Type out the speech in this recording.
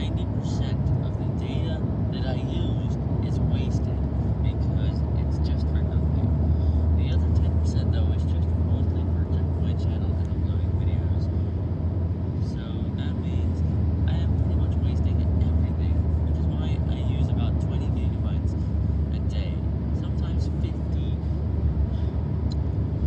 ninety percent